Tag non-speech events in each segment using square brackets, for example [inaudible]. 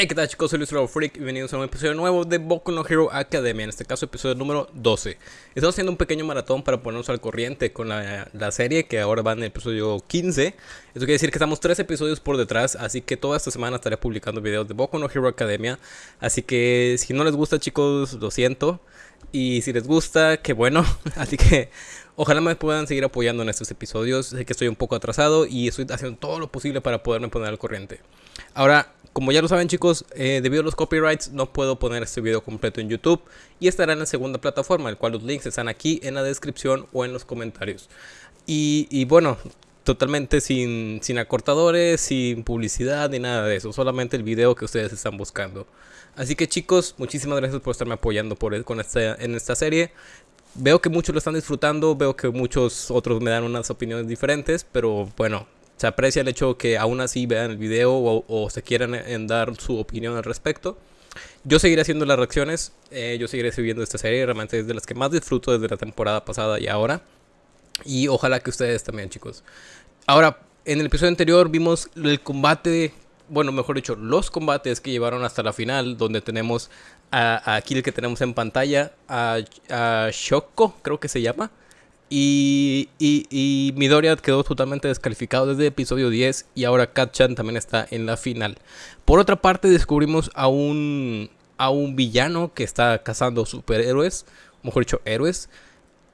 Hey, ¿qué tal chicos? Soy Luis Freak y bienvenidos a un episodio nuevo de Boku no Hero Academia, en este caso episodio número 12. Estamos haciendo un pequeño maratón para ponernos al corriente con la, la, serie que ahora va en el episodio 15. Esto quiere decir que estamos tres episodios por detrás, así que toda esta semana estaré publicando videos de Boku no Hero Academia. Así que si no les gusta chicos, lo siento. Y si les gusta, qué bueno. [laughs] Así que ojalá me puedan seguir apoyando en estos episodios. Sé que estoy un poco atrasado y estoy haciendo todo lo posible para poderme poner al corriente. Ahora, como ya lo saben chicos, eh, debido a los copyrights no puedo poner este video completo en YouTube y estará en la segunda plataforma, el cual los links están aquí en la descripción o en los comentarios. Y, bueno, totalmente sin, sin, acortadores, sin publicidad ni nada de eso, solamente el video que ustedes están buscando. Así que chicos, muchísimas gracias por estarme apoyando por, con esta, en esta serie. Veo que muchos lo están disfrutando, veo que muchos otros me dan unas opiniones diferentes, pero bueno, se aprecia el hecho que aún así vean el video o, se quieran en dar su opinión al respecto. Yo seguiré haciendo las reacciones, eh, yo seguiré subiendo esta serie, realmente es de las que más disfruto desde la temporada pasada y ahora. Y ojalá que ustedes también, chicos. Ahora, en el episodio anterior vimos el combate, bueno, mejor dicho, los combates que llevaron hasta la final, donde tenemos a, aquí el que tenemos en pantalla, a, a Shoko, creo que se llama. Y, y, quedó totalmente descalificado desde el episodio 10 y ahora Katchan también está en la final. Por otra parte descubrimos a un, a un villano que está cazando superhéroes, mejor dicho héroes.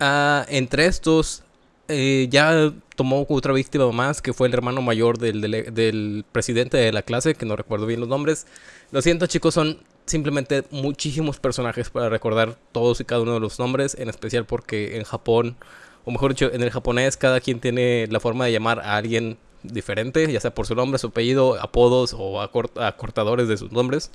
Ah, entre estos eh, ya tomó otra víctima más que fue el hermano mayor del, del presidente de la clase, que no recuerdo bien los nombres. Lo siento chicos, son simplemente muchísimos personajes para recordar todos y cada uno de los nombres, en especial porque en Japón o mejor dicho, en el japonés cada quien tiene la forma de llamar a alguien diferente, ya sea por su nombre, su apellido, apodos o acortadores de sus nombres.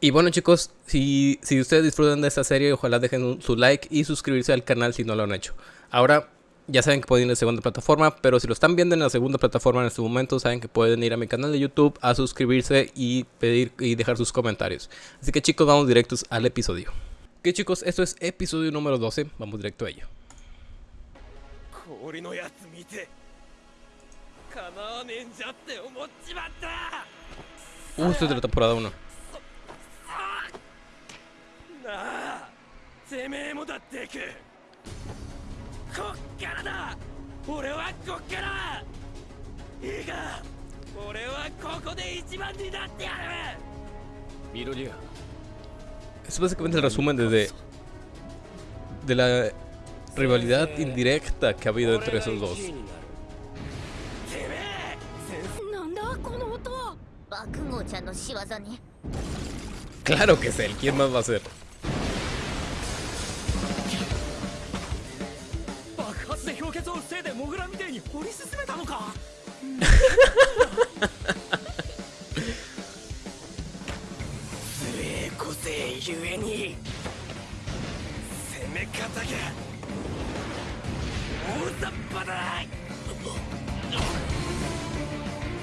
Y bueno chicos, si, si ustedes disfrutan de esta serie, ojalá dejen su like y suscribirse al canal si no lo han hecho. Ahora, ya saben que pueden ir a la segunda plataforma, pero si lo están viendo en la segunda plataforma en este momento, saben que pueden ir a mi canal de YouTube a suscribirse y pedir y dejar sus comentarios. Así que chicos, vamos directos al episodio. Ok chicos, esto es episodio número 12, vamos directo a ello. Uh, esto es de la temporada 1. てめえもだってくこっからだ俺はこっからいいか俺はここで一番になってやるミロリア es básicamente el resumen de, de la rivalidad indirecta que ha habido entre esos dos. Claro que es él, ¿quién más va a ser? みてえに掘り進めたのか？個性ゆえに攻め方が大雑把だ。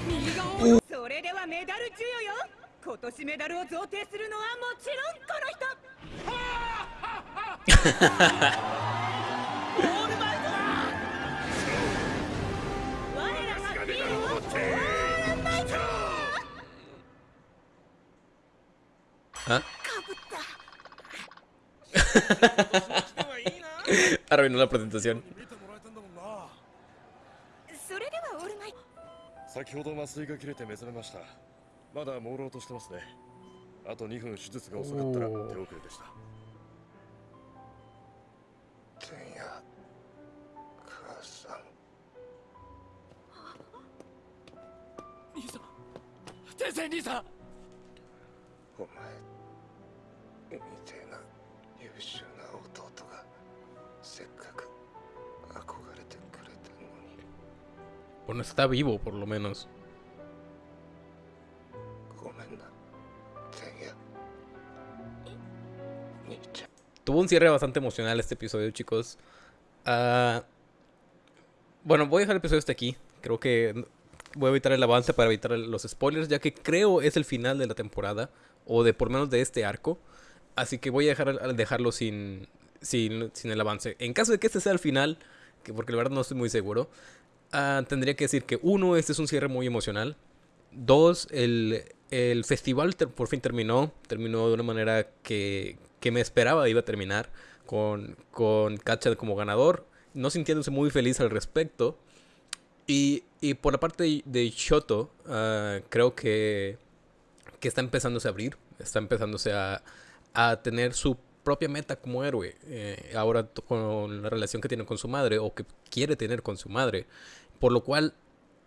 右側それではメダル授与よ。今年メダルを贈呈するのはもちろんこの人。[laughs] [laughs] Arruinó la presentación. 先ほど麻酔が切れて目覚めました。まだ朦朧としてますね。あと2分手術が遅かったら手遅れでした。天や母さん。兄さん。天才兄さん お前みてえな優秀な弟がせっかく憧れてくれたのに Bueno, está vivo por lo menos. Tuvo un cierre bastante emocional este episodio, chicos. Uh, bueno, voy a dejar el episodio hasta aquí. Creo que voy a evitar el avance para evitar los spoilers, ya que creo es el final de la temporada, o de por menos de este arco. Así que voy a dejar, dejarlo sin, sin, el avance. En caso de que este sea el final, que porque la verdad no estoy muy seguro, ah, tendría que decir que uno, este es un cierre muy emocional. Dos, el, el festival por fin terminó. Terminó de una manera que, que me esperaba iba a terminar. Con, con como ganador. No sintiéndose muy feliz al respecto. Y, y por la parte de Shoto, uh, creo que, que está empezándose a abrir. Está empezándose a, a tener su propia meta como héroe. Eh, ahora con la relación que tiene con su madre o que quiere tener con su madre. Por lo cual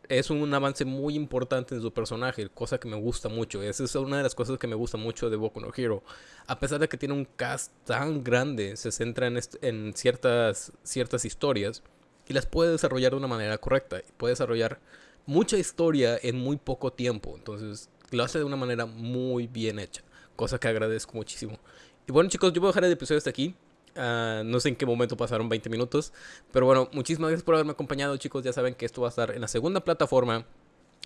es un avance muy importante en su personaje, cosa que me gusta mucho. Esa es una de las cosas que me gusta mucho de Boku no Hero. A pesar de que tiene un cast tan grande, se centra en, en ciertas, ciertas historias y las puede desarrollar de una manera correcta. Puede desarrollar mucha historia en muy poco tiempo. Entonces lo hace de una manera muy bien hecha, cosa que agradezco muchísimo. Y bueno chicos, yo voy a dejar el episodio hasta aquí. Uh, no sé en qué momento pasaron 20 minutos. Pero bueno, muchísimas gracias por haberme acompañado, chicos. Ya saben que esto va a estar en la segunda plataforma.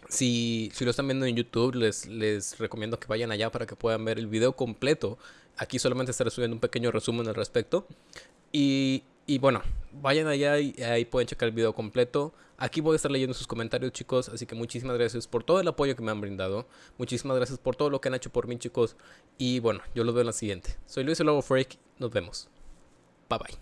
Si, si lo están viendo en YouTube, les, les recomiendo que vayan allá para que puedan ver el video completo. Aquí solamente estaré subiendo un pequeño resumen al respecto. Y, y bueno, vayan allá y ahí pueden checar el video completo. Aquí voy a estar leyendo sus comentarios, chicos. Así que muchísimas gracias por todo el apoyo que me han brindado. Muchísimas gracias por todo lo que han hecho por mí, chicos. Y bueno, yo los veo en la siguiente. Soy Luis el Lobo Freak. Nos vemos. Bye bye.